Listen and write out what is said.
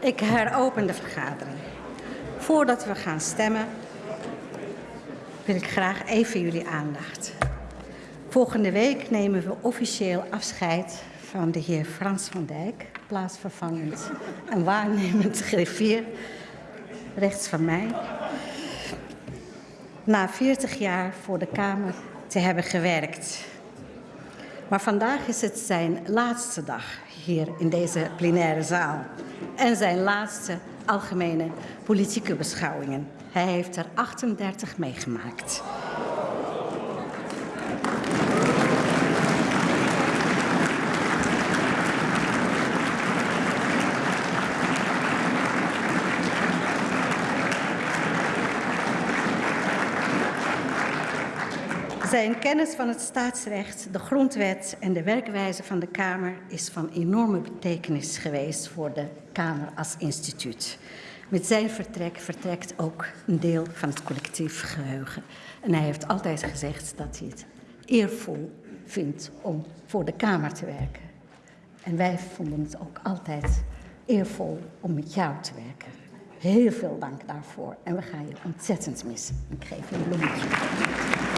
Ik heropen de vergadering. Voordat we gaan stemmen, wil ik graag even jullie aandacht. Volgende week nemen we officieel afscheid van de heer Frans van Dijk, plaatsvervangend en waarnemend griffier, rechts van mij. Na 40 jaar voor de Kamer te hebben gewerkt. Maar vandaag is het zijn laatste dag hier in deze plenaire zaal. En zijn laatste algemene politieke beschouwingen. Hij heeft er 38 meegemaakt. Zijn kennis van het staatsrecht, de grondwet en de werkwijze van de Kamer is van enorme betekenis geweest voor de Kamer als instituut. Met zijn vertrek vertrekt ook een deel van het collectief geheugen. En hij heeft altijd gezegd dat hij het eervol vindt om voor de Kamer te werken. En wij vonden het ook altijd eervol om met jou te werken. Heel veel dank daarvoor. En we gaan je ontzettend missen. Ik geef je een bloemetje.